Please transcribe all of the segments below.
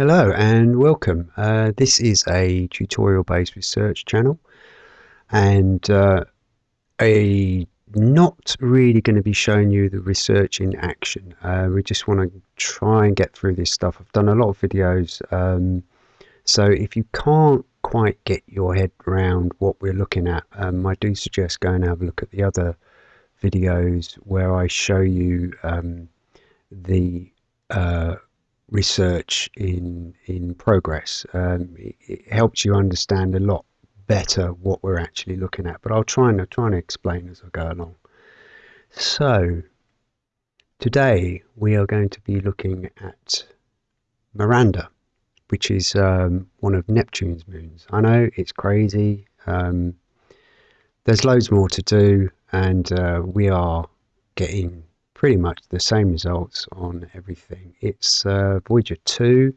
Hello and welcome. Uh, this is a tutorial based research channel and uh, a not really going to be showing you the research in action. Uh, we just want to try and get through this stuff. I've done a lot of videos um, so if you can't quite get your head around what we're looking at um, I do suggest going and have a look at the other videos where I show you um, the uh, research in in progress. Um, it, it, helps you understand a lot better what we're actually looking at. But I'll try and try and explain as I go along. So today we are going to be looking at Miranda, which is um, one of Neptune's moons. I know it's crazy. Um, there's loads more to do, and uh, we are getting pretty much the same results on everything. It's uh, Voyager 2.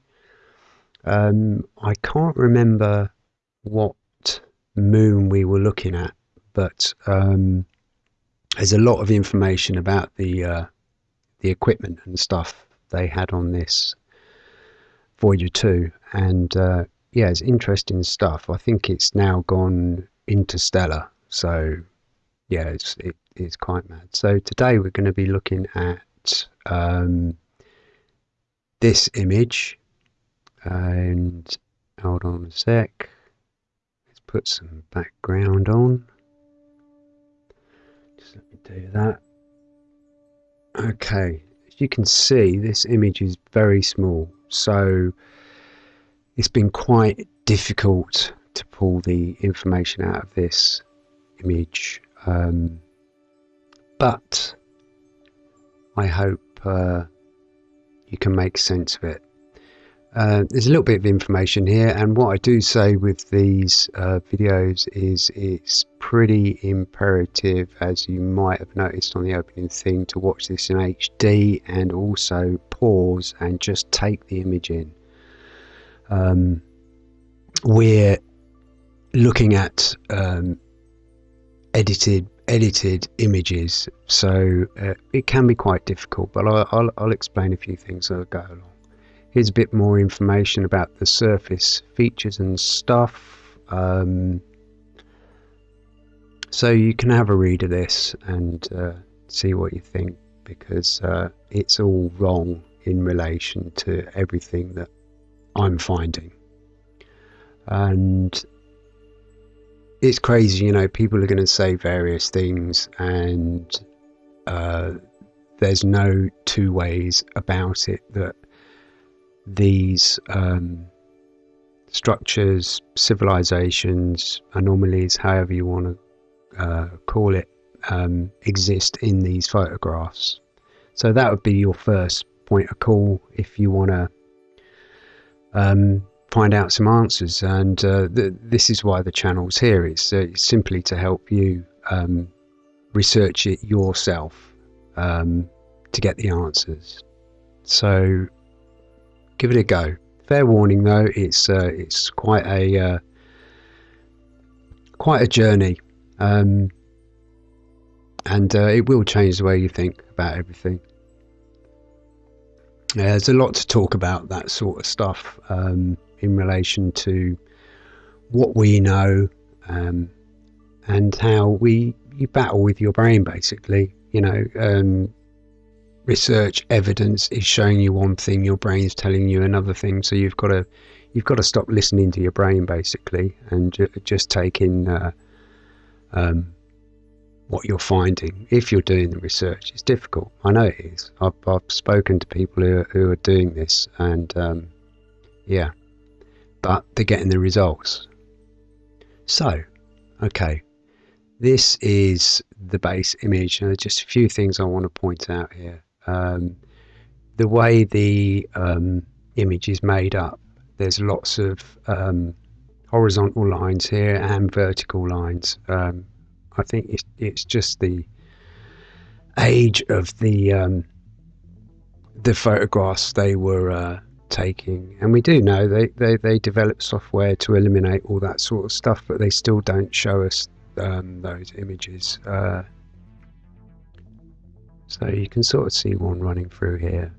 Um, I can't remember what moon we were looking at, but um, there's a lot of information about the uh, the equipment and stuff they had on this Voyager 2, and uh, yeah, it's interesting stuff. I think it's now gone interstellar, so yeah, it's it, it's quite mad. So today we're going to be looking at um, this image, and hold on a sec. Let's put some background on. Just let me do that. Okay, as you can see, this image is very small, so it's been quite difficult to pull the information out of this image um, but I hope uh, you can make sense of it. Uh, there's a little bit of information here, and what I do say with these uh, videos is it's pretty imperative, as you might have noticed on the opening thing, to watch this in HD and also pause and just take the image in. Um, we're looking at um, edited edited images so uh, it can be quite difficult but I'll, I'll, I'll, explain a few things as I go along. Here's a bit more information about the surface features and stuff um, so you can have a read of this and uh, see what you think because uh, it's all wrong in relation to everything that I'm finding. And it's crazy, you know, people are going to say various things, and uh, there's no two ways about it that these um, structures, civilizations, anomalies, however you want to uh, call it, um, exist in these photographs. So that would be your first point of call if you want to um, find out some answers. And uh, th this is why the channel's here. It's, uh, simply to help you um, research it yourself um, to get the answers. So give it a go. Fair warning though, it's uh, it's quite a uh, quite a journey, um, and uh, it will change the way you think about everything. Yeah, there's a lot to talk about that sort of stuff. Um, in relation to what we know um, and how we you battle with your brain basically. You know um, research evidence is showing you one thing your brain's telling you another thing. So you've got to you've got to stop listening to your brain basically and ju just take in uh, um, what you're finding. If you're doing the research it's difficult. I know it is. I've, I've spoken to people who, who are doing this and um, yeah but they're getting the results. So, okay, this is the base image. Now, just a few things I want to point out here. Um, the way the um, image is made up, there's lots of um, horizontal lines here and vertical lines. Um, I think it's, it's just the age of the um, the photographs they were uh, taking. And we do know they, they, they develop software to eliminate all that sort of stuff, but they still don't show us um, those images. Uh, so you can sort of see one running through here.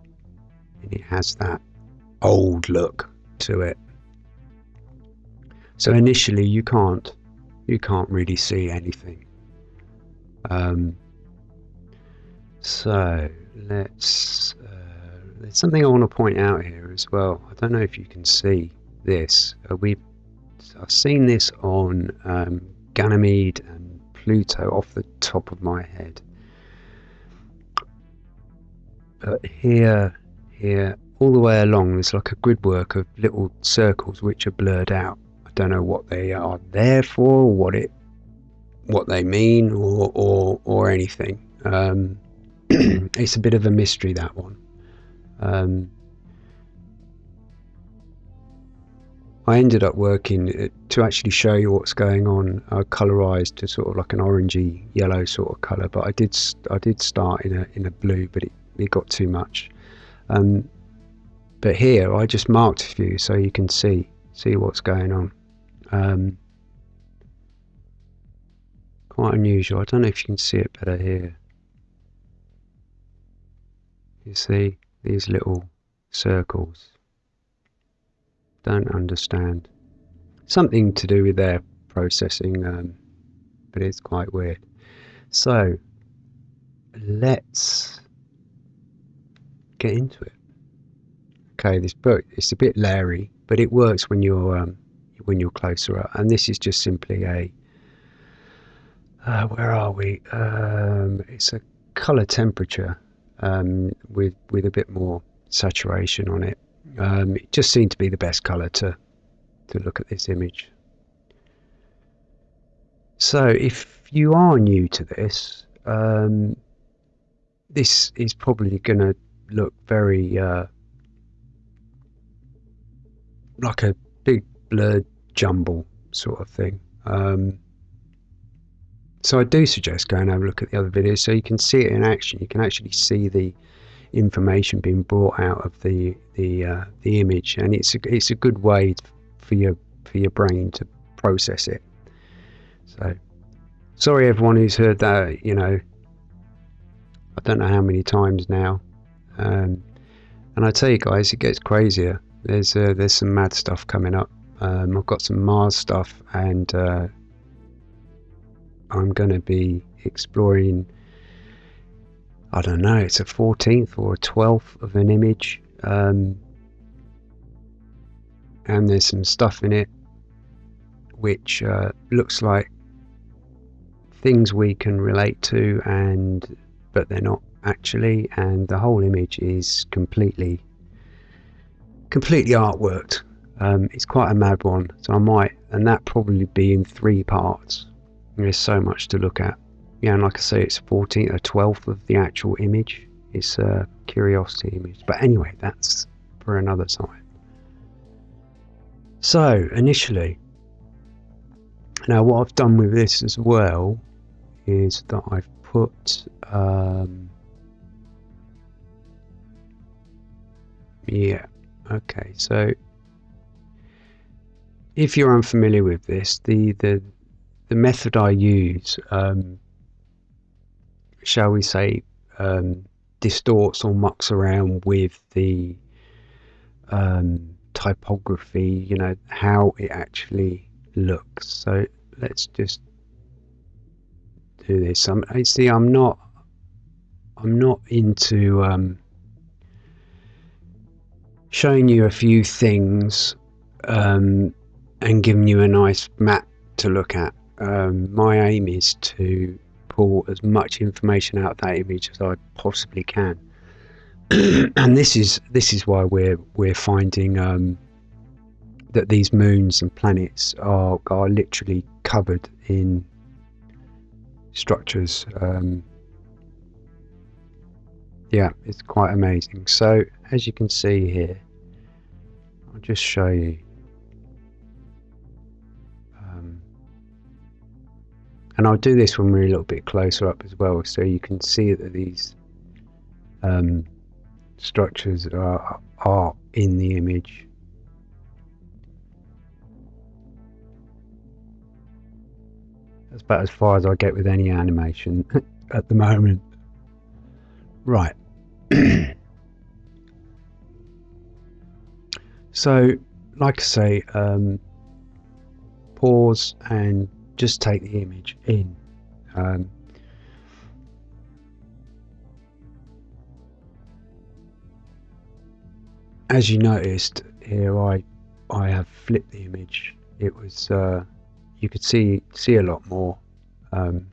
And it has that old look, to it. So initially you can't you can't really see anything. Um, so let's there's something I want to point out here as well. I don't know if you can see this. Uh, we I've seen this on um, Ganymede and Pluto off the top of my head. But here, here, all the way along, there's like a grid work of little circles which are blurred out. I don't know what they are there for, what it, what they mean, or or or anything. Um, it's a bit of a mystery that one. Um, I ended up working uh, to actually show you what's going on, I colorized to sort of like an orangey yellow sort of color. But I did I did start in a in a blue, but it, it got too much. Um, but here I just marked a few so you can see see what's going on. Um, quite unusual. I don't know if you can see it better here. You see these little circles don't understand. Something to do with their processing, um, but it's quite weird. So let's get into it. Okay, this book it's a bit leery, but it works when you're um, when you're closer up. And this is just simply a uh, where are we? Um, it's a color temperature um, with with a bit more saturation on it. Um, it just seemed to be the best colour to to look at this image. So if you are new to this, um, this is probably going to look very uh, like a big blurred jumble sort of thing. Um, so I do suggest going and have a look at the other videos so you can see it in action. You can actually see the information being brought out of the the uh, the image, and it's a, it's a good way for your for your brain to process it. So, sorry everyone who's heard that. You know, I don't know how many times now, um, and I tell you guys, it gets crazier. There's uh, there's some mad stuff coming up. Um, I've got some Mars stuff, and uh, I'm going to be exploring I don't know, it's a 14th or a 12th of an image. Um, and there's some stuff in it which uh, looks like things we can relate to and but they're not actually and the whole image is completely completely artworked um, it's quite a mad one so I might and that probably be in three parts there's so much to look at yeah, and like I say, it's 14th or 12th of the actual image. It's a curiosity image. But anyway, that's for another time. So, initially, now what I've done with this as well is that I've put um, yeah okay so if you're unfamiliar with this the the the method I use um, shall we say, um, distorts or mucks around with the um, typography, you know, how it actually looks. So let's just do this. I'm, I see I'm not, I'm not into um, showing you a few things um, and giving you a nice map to look at. Um, my aim is to pull as much information out of that image as I possibly can. and this is this is why we're we're finding um, that these moons and planets are are literally covered in structures. Um, yeah, it's quite amazing. So as you can see here, I'll just show you. And I'll do this when we're a little bit closer up as well so you can see that these um, structures are, are in the image. That's about as far as I get with any animation at the moment. Right. So like I say, um, pause and just take the image in. Um, as you noticed here, I I have flipped the image. It was uh, you could see see a lot more um,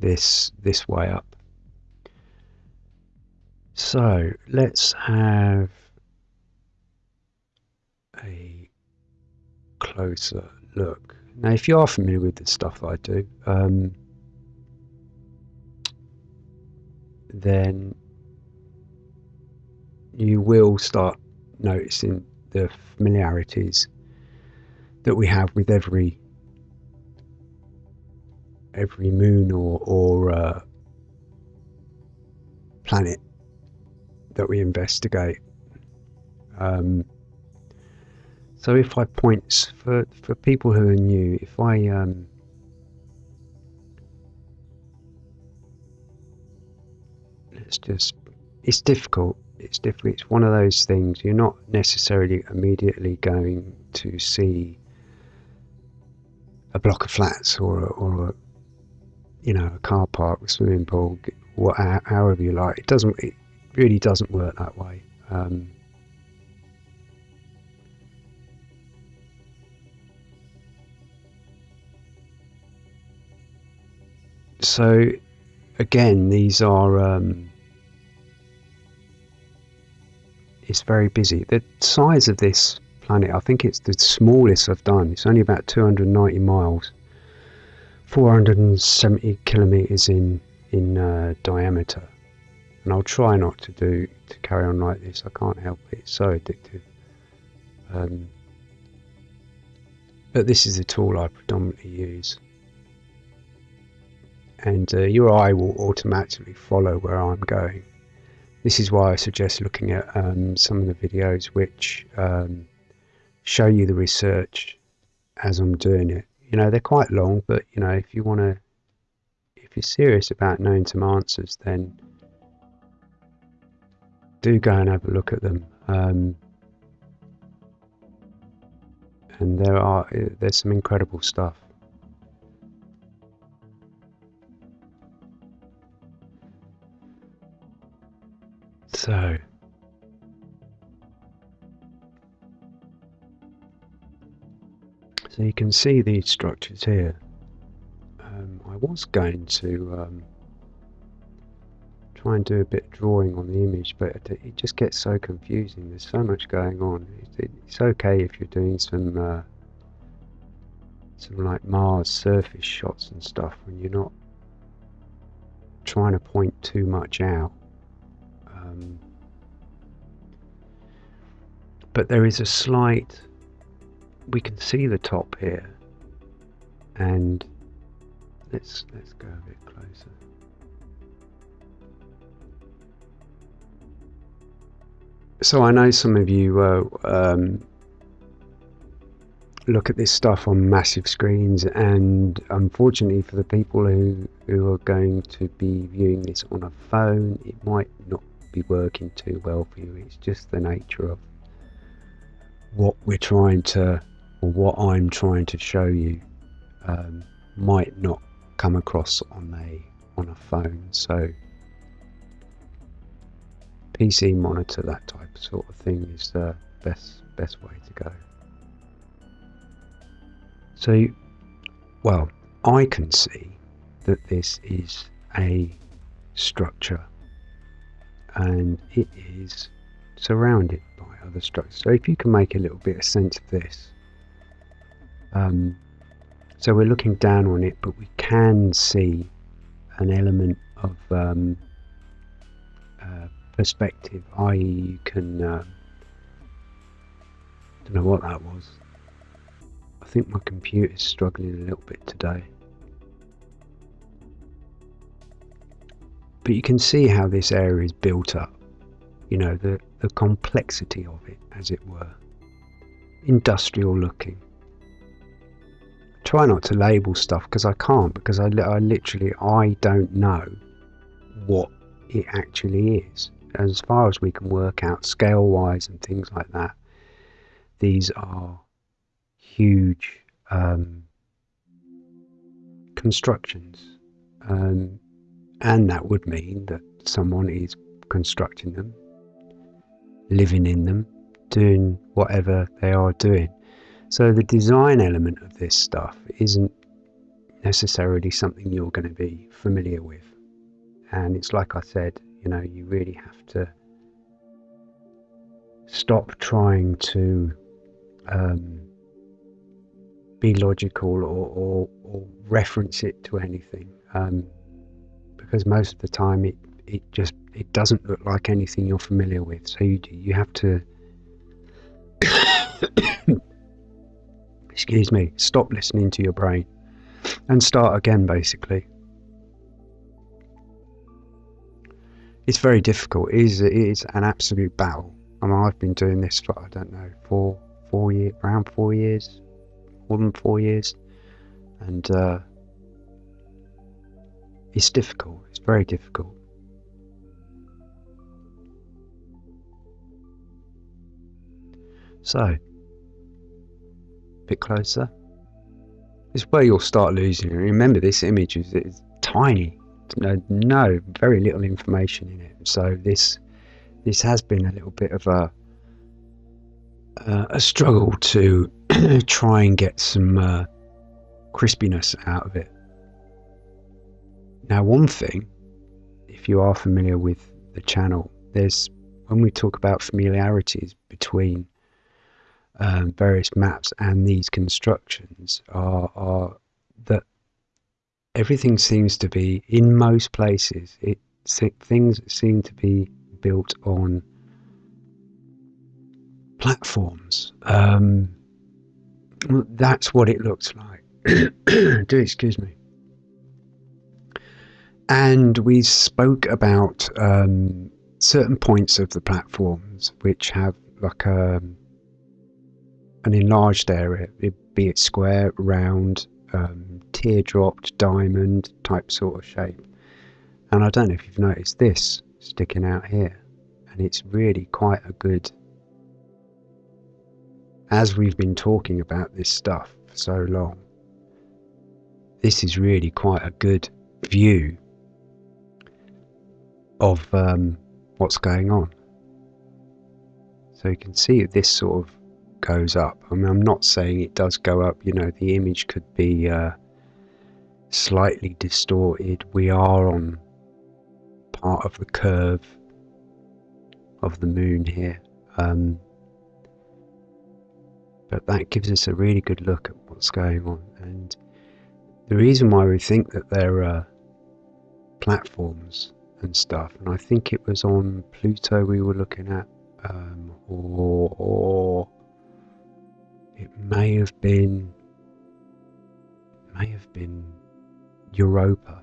this this way up. So let's have a closer look. Now, if you are familiar with the stuff I do, um, then you will start noticing the familiarities that we have with every every moon or, or uh, planet that we investigate. Um, so if I point for for people who are new, if I um, let's just it's difficult. It's difficult. It's one of those things. You're not necessarily immediately going to see a block of flats or or a you know a car park, a swimming pool, what, however you like. It doesn't. It really doesn't work that way. Um, so again, these are um, it's very busy. The size of this planet, I think it's the smallest I've done. It's only about 290 miles, 470 kilometers in in uh, diameter and I'll try not to do to carry on like this. I can't help it; it's so addictive. Um, but this is the tool I predominantly use, and uh, your eye will automatically follow where I'm going. This is why I suggest looking at um, some of the videos which um, show you the research as I'm doing it. You know, they're quite long, but you know, if you want to, if you're serious about knowing some answers, then do go and have a look at them. Um, and there are there's some incredible stuff. So so you can see these structures here. Um, I was going to um, try and do a bit of drawing on the image, but it just gets so confusing. There's so much going on. It's okay if you're doing some uh, some like Mars surface shots and stuff when you're not trying to point too much out. Um, but there is a slight. We can see the top here, and let's let's go a bit closer. So I know some of you uh, um, look at this stuff on massive screens, and unfortunately for the people who who are going to be viewing this on a phone, it might not be working too well for you. It's just the nature of what we're trying to, or what I'm trying to show you, um, might not come across on a on a phone. So PC monitor, that type sort of thing is the best best way to go. So, well, I can see that this is a structure and it is surrounded by other structures. So if you can make a little bit of sense of this, um, so we're looking down on it, but we can see an element of um, uh, perspective, i.e., you can. Uh, don't know what that was. I think my computer's struggling a little bit today. But you can see how this area is built up. You know, the, the complexity of it, as it were. Industrial looking. Try not to label stuff because I can't, because I, I literally, I don't know what it actually is as far as we can work out scale wise and things like that these are huge um, constructions. Um, and that would mean that someone is constructing them, living in them, doing whatever they are doing. So the design element of this stuff isn't necessarily something you're going to be familiar with. And it's like I said, you know, you really have to stop trying to um, be logical or, or, or, reference it to anything. Um, because most of the time it, it just it doesn't look like anything you're familiar with. So you you have to excuse me, stop listening to your brain and start again basically. It's very difficult. It is, it is an absolute battle. I mean, I've been doing this for, I don't know, four, four years, around four years, more than four years. And uh, it's difficult. It's very difficult. So, a bit closer. This is where you'll start losing. Remember, this image is, is tiny. No, no, very little information in it. So this this has been a little bit of a uh, a struggle to try and get some uh, crispiness out of it. Now, one thing, if you are familiar with the channel, there's when we talk about familiarities between um, various maps and these constructions are, are that everything seems to be in most places it things seem to be built on platforms. Um, that's what it looks like. Do excuse me and we spoke about um, certain points of the platforms which have like a, um, an enlarged area, be it square, round, um, teardropped, diamond type sort of shape. And I don't know if you've noticed this sticking out here, and it's really quite a good. As we've been talking about this stuff for so long, this is really quite a good view of um, what's going on. So you can see this sort of goes up. I mean, I'm not saying it does go up. You know, the image could be uh, slightly distorted. We are on part of the curve of the moon here. Um, but that gives us a really good look at what's going on. And the reason why we think that there are platforms and stuff. And I think it was on Pluto we were looking at, um, or, or it may have been, may have been Europa.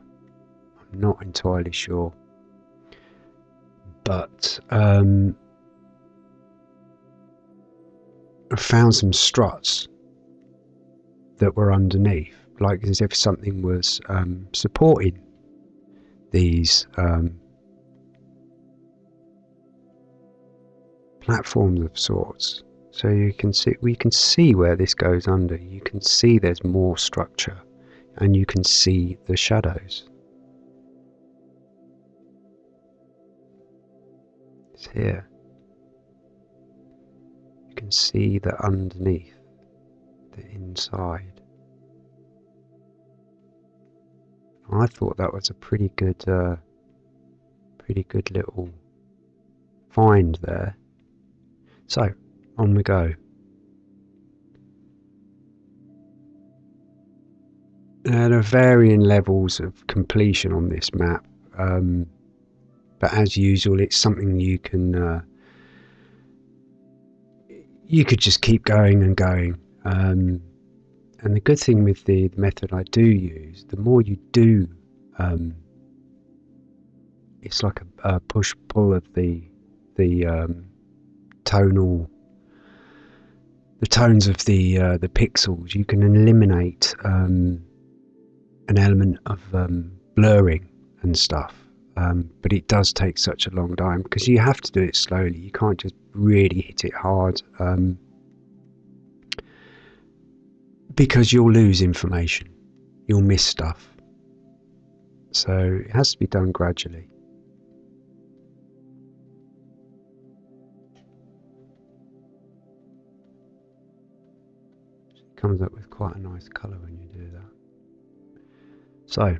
I'm not entirely sure, but um, I found some struts that were underneath, like as if something was um, supporting these um, platforms of sorts. So you can see we can see where this goes under. You can see there's more structure, and you can see the shadows. It's here. You can see the underneath, the inside. I thought that was a pretty good, uh, pretty good little find there. So, on we go. there are varying levels of completion on this map, um, but as usual, it's something you can uh, you could just keep going and going. Um, and the good thing with the, the method I do use, the more you do, um, it's like a, a push pull of the the um, tonal the tones of the uh, the pixels. You can eliminate um, an element of um, blurring and stuff. Um, but it does take such a long time because you have to do it slowly. You can't just really hit it hard. Um, because you'll lose information, you'll miss stuff. So it has to be done gradually. It comes up with quite a nice colour when you do that. So,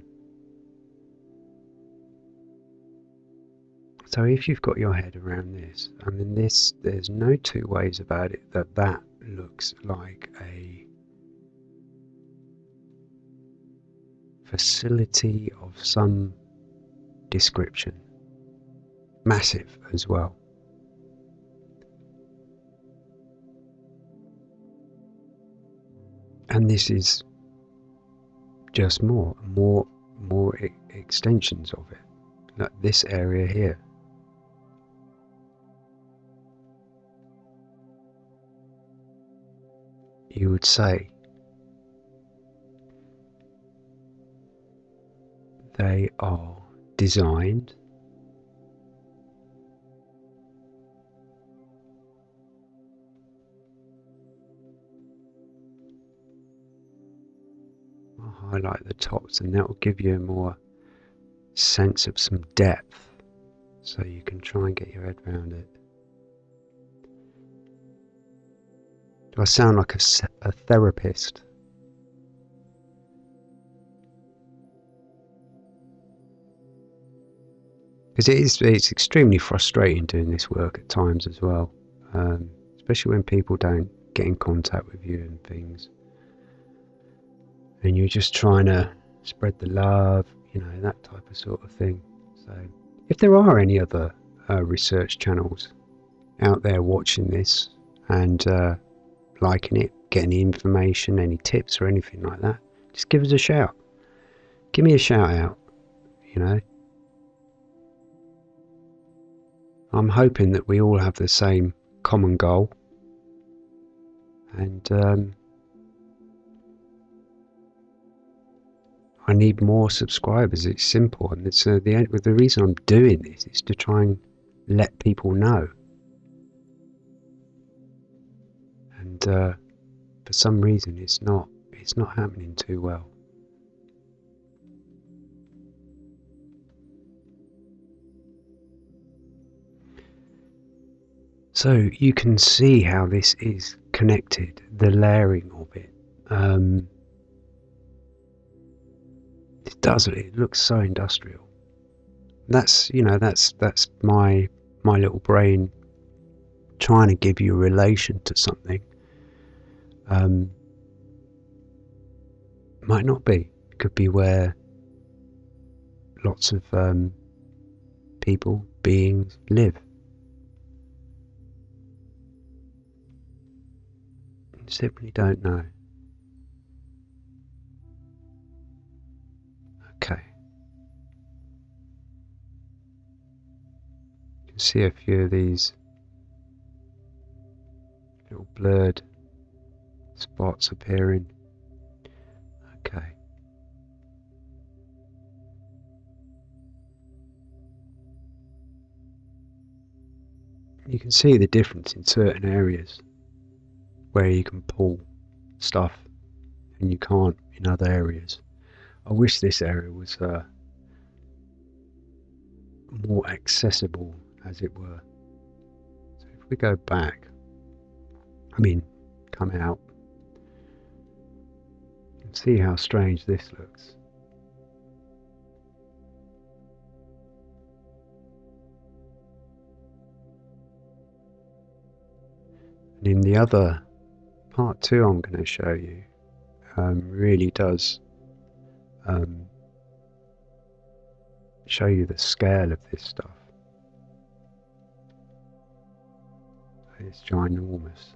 so if you've got your head around this, I mean this, there's no two ways about it that that looks like a facility of some description. Massive as well. And this is just more, more, more e extensions of it. Like this area here. You would say they are designed I'll highlight the tops and that will give you a more sense of some depth so you can try and get your head around it. Do I sound like a, a therapist? Because it is it's extremely frustrating doing this work at times as well um, especially when people don't get in contact with you and things. And you're just trying to spread the love you know that type of sort of thing. So if there are any other uh, research channels out there watching this and uh, liking it getting the information any tips or anything like that just give us a shout. Give me a shout out you know I'm hoping that we all have the same common goal. And um, I need more subscribers. It's simple, and it's uh, the the reason I'm doing this is to try and let people know. And uh, for some reason, it's not it's not happening too well. So you can see how this is connected, the layering of it. Um, it does it looks so industrial. That's you know that's that's my my little brain trying to give you a relation to something. Um, might not be. Could be where lots of um, people, beings live. Simply don't know. Okay. You can see a few of these little blurred spots appearing. Okay. You can see the difference in certain areas where you can pull stuff and you can't in other areas. I wish this area was uh, more accessible, as it were. So if we go back, I mean, come out, and see how strange this looks. And in the other part two I'm going to show you um, really does um, show you the scale of this stuff. It's ginormous.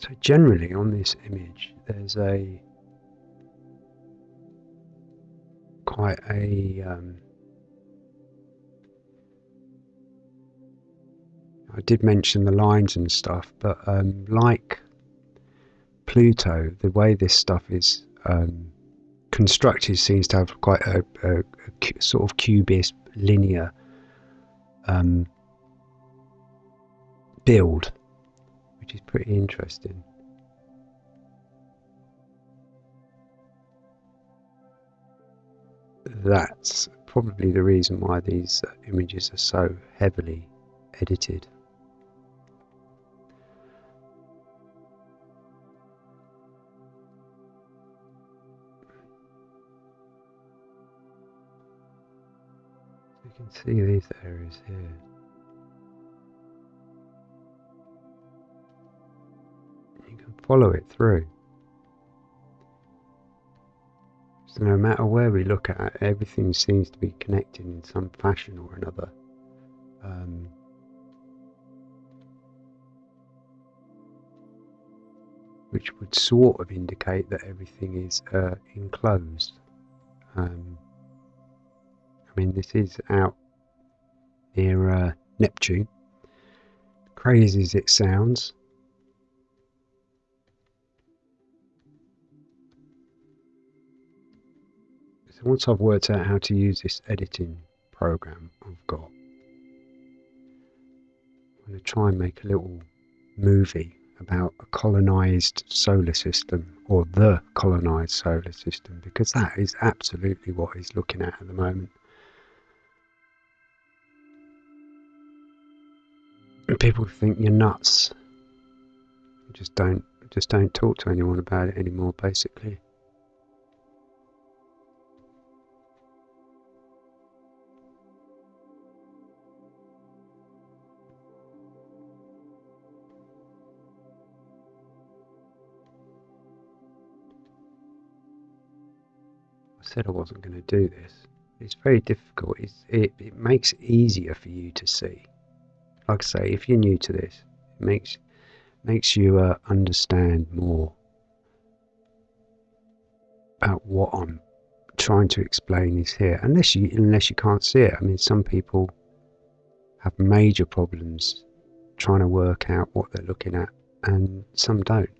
So generally on this image there's a quite a um, I did mention the lines and stuff, but um, like Pluto, the way this stuff is um, constructed seems to have quite a, a, a sort of cubist linear um, build, which is pretty interesting. That's probably the reason why these uh, images are so heavily edited. you can see these areas here. You can follow it through. So no matter where we look at it, everything seems to be connected in some fashion or another. Um, which would sort of indicate that everything is uh, enclosed. Um, I mean, this is out near uh, Neptune. Crazy as it sounds. So once I've worked out how to use this editing program I've got, I'm going to try and make a little movie about a colonized solar system or the colonized solar system because that is absolutely what he's looking at at the moment. And people think you're nuts. just don't just don't talk to anyone about it anymore basically. Said I wasn't going to do this. It's very difficult. It's, it, it makes it easier for you to see like I say, if you're new to this, it makes makes you uh, understand more about what I'm trying to explain is here. Unless you unless you can't see it. I mean, some people have major problems trying to work out what they're looking at, and some don't.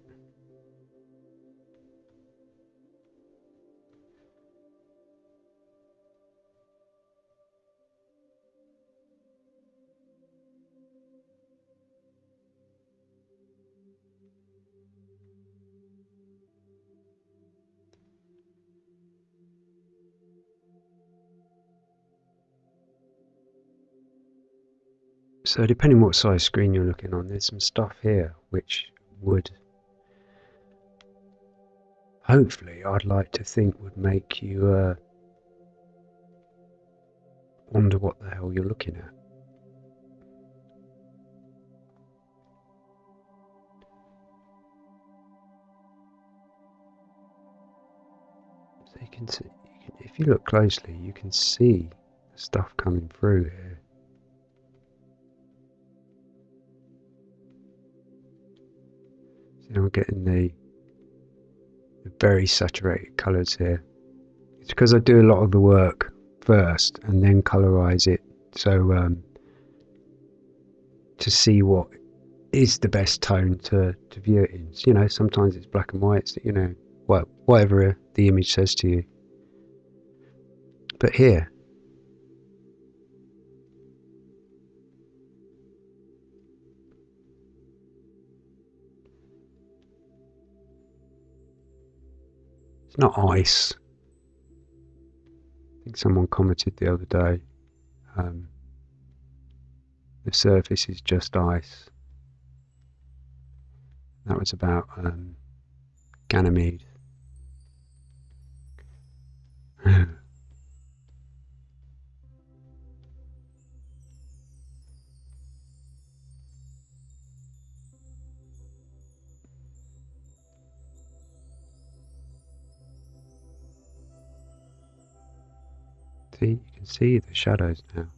So depending what size screen you're looking on, there's some stuff here which would hopefully I'd like to think would make you uh, wonder what the hell you're looking at. So you can see, if you look closely, you can see stuff coming through here. Getting the, the very saturated colours here. It's because I do a lot of the work first and then colorize it so um, to see what is the best tone to, to view it in. You know, sometimes it's black and white, you know, well, whatever the image says to you. But here, not ice. I think someone commented the other day. Um, the surface is just ice. That was about um, Ganymede. See, you can see the shadows now.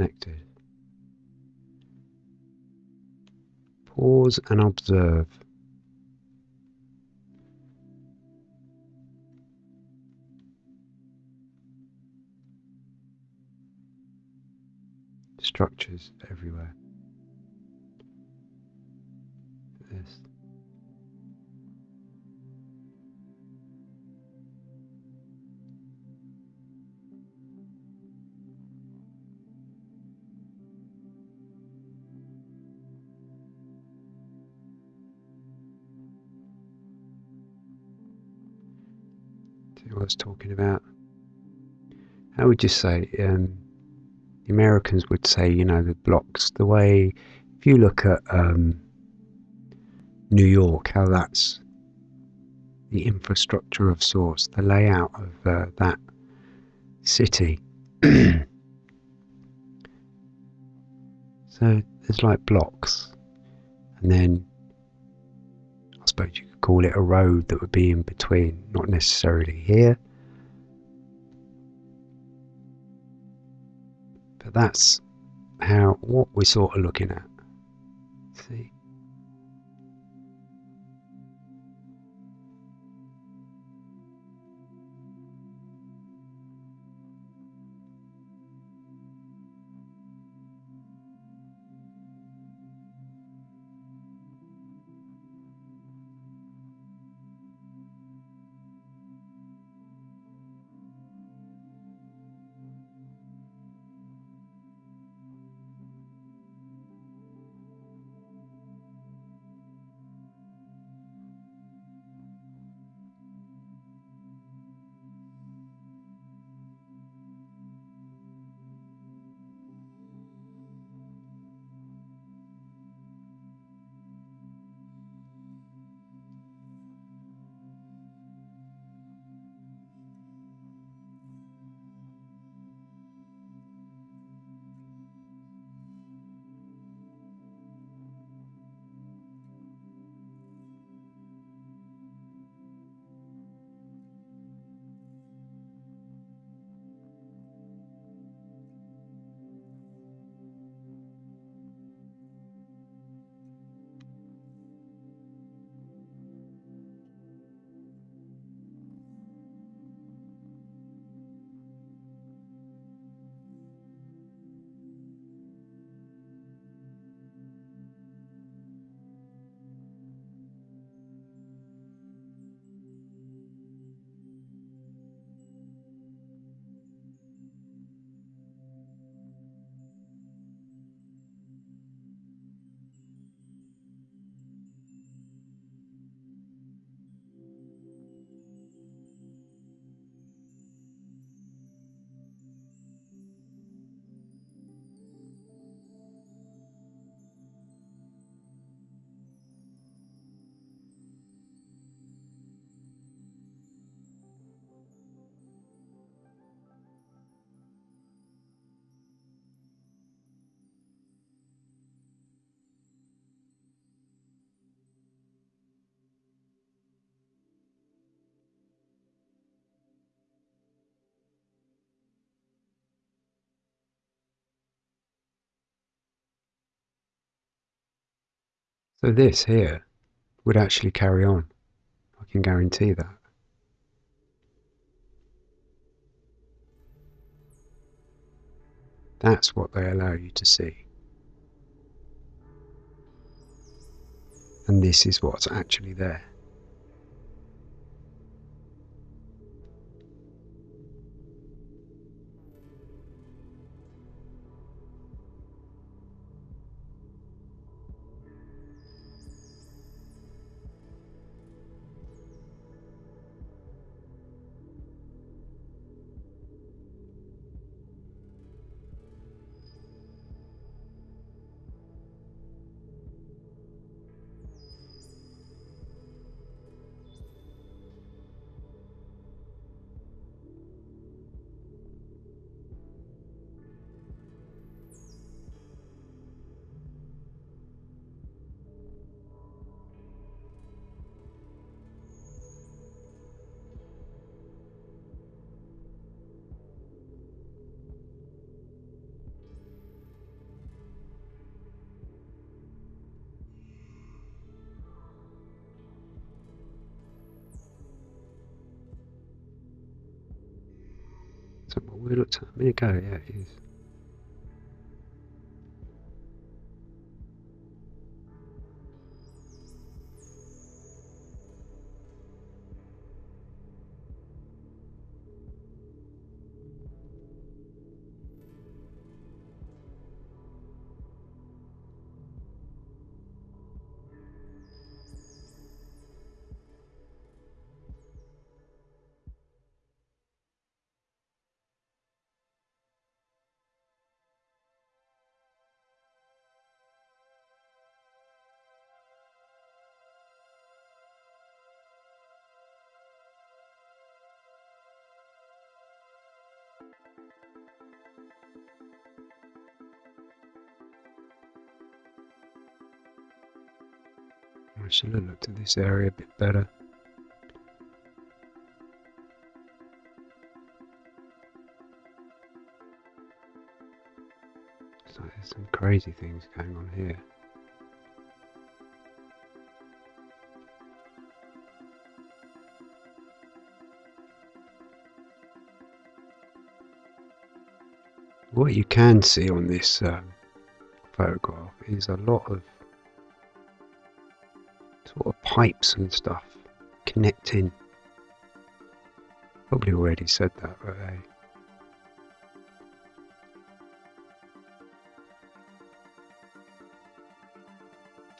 Connected. Pause and observe. Structures everywhere. I was talking about. How would you say? Um, the Americans would say, you know, the blocks. The way, if you look at um, New York, how that's the infrastructure of sorts, the layout of uh, that city. so there's like blocks, and then I suppose you call it a road that would be in between, not necessarily here. But that's how what we're sort of looking at. See? So this here would actually carry on. I can guarantee that. That's what they allow you to see. And this is what's actually there. We looked at a minute ago? Yeah, it is. I should have looked at this area a bit better. So there's some crazy things going on here. What you can see on this um, photograph is a lot of sort of pipes and stuff connecting. Probably already said that, but hey.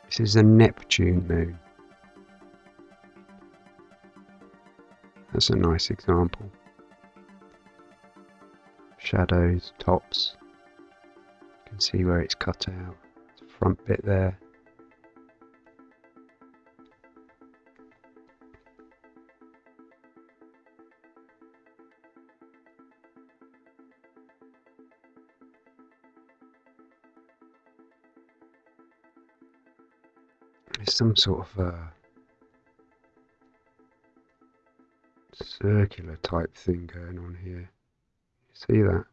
This is a Neptune moon. That's a nice example. Shadows, tops. You can see where it's cut out. The front bit there. There's some sort of uh, circular type thing going on here. You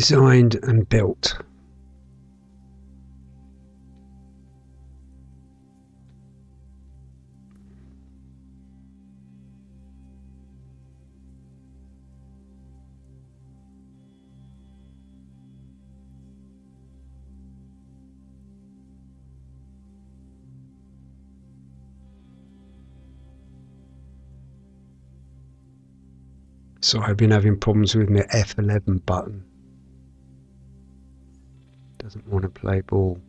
Designed and built. So I've been having problems with my F11 button. Doesn't want to play ball.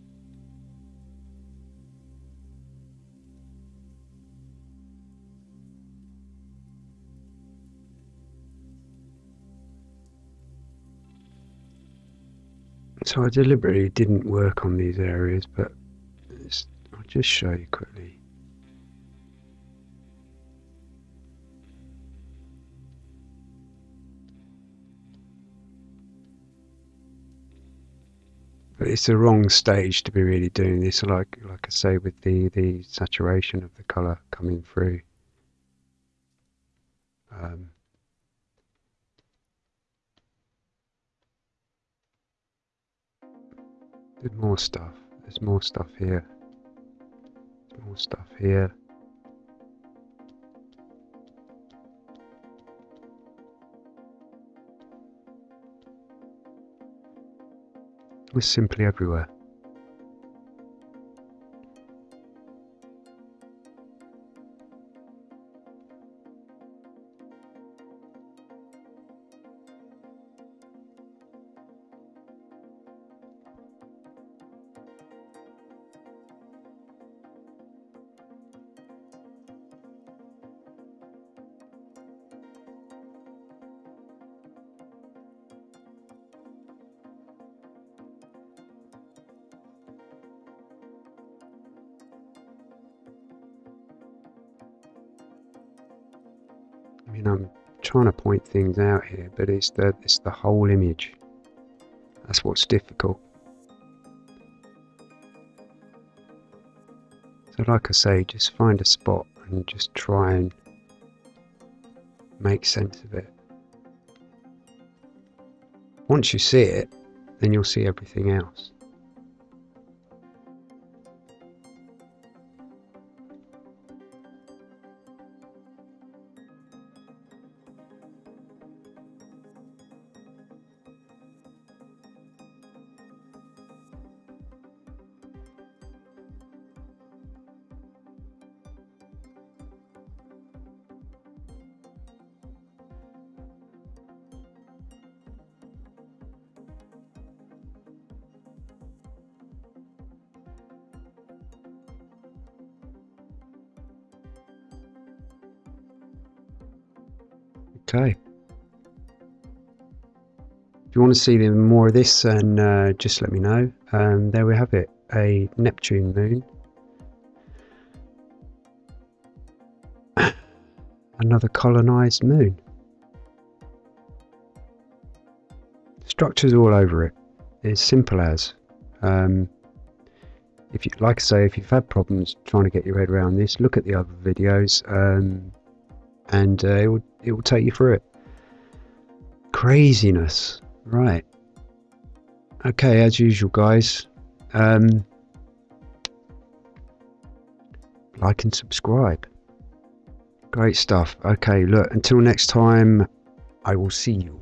So I deliberately didn't work on these areas, but I'll just show you quickly. It's the wrong stage to be really doing this, like like I say, with the, the saturation of the colour coming through. Um, there's more stuff. There's more stuff here. There's more stuff here. Was simply everywhere. Things out here, but it's the it's the whole image. That's what's difficult. So like I say, just find a spot and just try and make sense of it. Once you see it, then you'll see everything else. Okay. If you want to see more of this, then uh, just let me know. Um, there we have it, a Neptune moon. Another colonised moon. Structures all over it. It's simple as. Um, if you like I say, if you've had problems trying to get your head around this, look at the other videos. Um, and uh, it will it will take you through it. Craziness, right? Okay, as usual, guys. Um, like and subscribe. Great stuff. Okay, look. Until next time, I will see you.